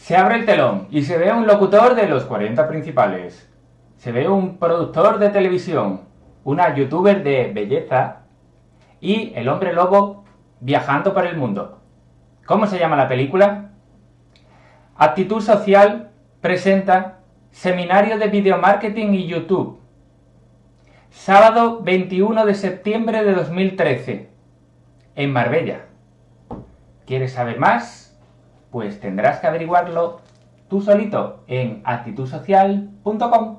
Se abre el telón y se ve un locutor de los 40 principales. Se ve un productor de televisión, una youtuber de belleza y el hombre lobo viajando por el mundo. ¿Cómo se llama la película? Actitud Social presenta Seminario de Videomarketing y YouTube. Sábado 21 de septiembre de 2013, en Marbella. ¿Quieres saber más? Pues tendrás que averiguarlo tú solito en actitudsocial.com.